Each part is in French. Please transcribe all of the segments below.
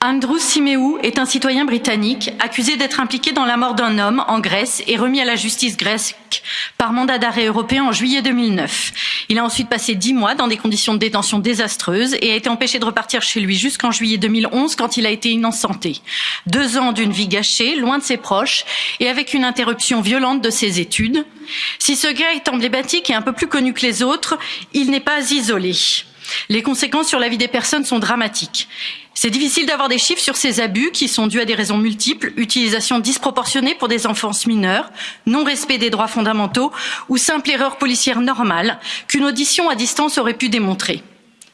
Andrew Simeou est un citoyen britannique accusé d'être impliqué dans la mort d'un homme en Grèce et remis à la justice grecque par mandat d'arrêt européen en juillet 2009. Il a ensuite passé dix mois dans des conditions de détention désastreuses et a été empêché de repartir chez lui jusqu'en juillet 2011 quand il a été innocenté. Deux ans d'une vie gâchée, loin de ses proches et avec une interruption violente de ses études. Si ce gars est emblématique et un peu plus connu que les autres, il n'est pas isolé. Les conséquences sur la vie des personnes sont dramatiques. C'est difficile d'avoir des chiffres sur ces abus qui sont dus à des raisons multiples, utilisation disproportionnée pour des enfants mineurs, non-respect des droits fondamentaux ou simple erreur policière normale qu'une audition à distance aurait pu démontrer.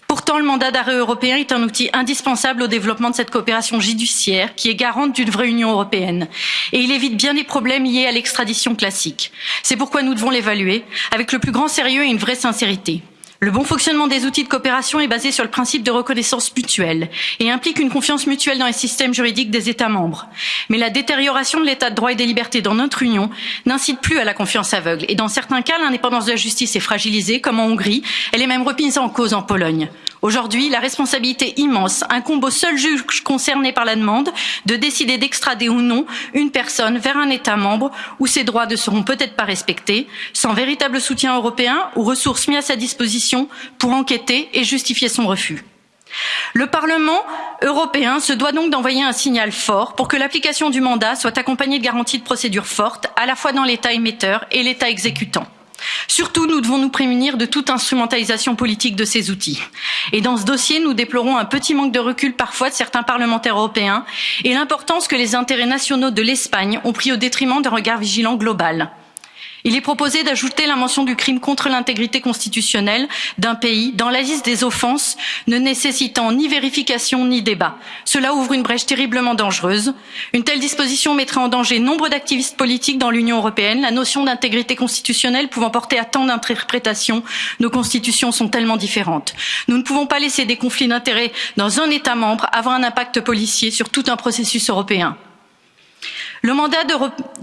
Pourtant, le mandat d'arrêt européen est un outil indispensable au développement de cette coopération judiciaire qui est garante d'une vraie Union européenne. Et il évite bien des problèmes liés à l'extradition classique. C'est pourquoi nous devons l'évaluer avec le plus grand sérieux et une vraie sincérité. Le bon fonctionnement des outils de coopération est basé sur le principe de reconnaissance mutuelle et implique une confiance mutuelle dans les systèmes juridiques des États membres. Mais la détérioration de l'état de droit et des libertés dans notre Union n'incite plus à la confiance aveugle et dans certains cas, l'indépendance de la justice est fragilisée, comme en Hongrie, elle est même remise en cause en Pologne. Aujourd'hui, la responsabilité immense incombe au seul juge concerné par la demande de décider d'extrader ou non une personne vers un État membre où ses droits ne seront peut-être pas respectés, sans véritable soutien européen ou ressources mises à sa disposition pour enquêter et justifier son refus. Le Parlement européen se doit donc d'envoyer un signal fort pour que l'application du mandat soit accompagnée de garanties de procédure fortes, à la fois dans l'État émetteur et l'État exécutant. Surtout, nous devons nous prémunir de toute instrumentalisation politique de ces outils. Et dans ce dossier, nous déplorons un petit manque de recul parfois de certains parlementaires européens et l'importance que les intérêts nationaux de l'Espagne ont pris au détriment d'un regard vigilant global. Il est proposé d'ajouter la mention du crime contre l'intégrité constitutionnelle d'un pays dans la liste des offenses ne nécessitant ni vérification ni débat. Cela ouvre une brèche terriblement dangereuse. Une telle disposition mettrait en danger nombre d'activistes politiques dans l'Union européenne. La notion d'intégrité constitutionnelle pouvant porter à tant d'interprétations, nos constitutions sont tellement différentes. Nous ne pouvons pas laisser des conflits d'intérêts dans un État membre avoir un impact policier sur tout un processus européen. Le mandat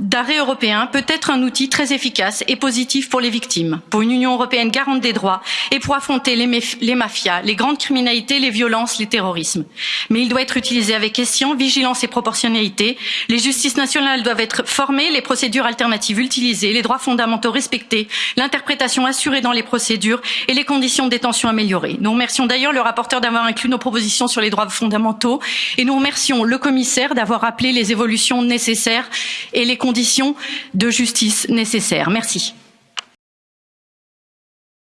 d'arrêt européen peut être un outil très efficace et positif pour les victimes, pour une Union européenne garante des droits et pour affronter les, mafias, les grandes criminalités, les violences, les terrorismes. Mais il doit être utilisé avec escient, vigilance et proportionnalité. Les justices nationales doivent être formées, les procédures alternatives utilisées, les droits fondamentaux respectés, l'interprétation assurée dans les procédures et les conditions de détention améliorées. Nous remercions d'ailleurs le rapporteur d'avoir inclus nos propositions sur les droits fondamentaux et nous remercions le commissaire d'avoir appelé les évolutions nécessaires et les conditions de justice nécessaires. Merci.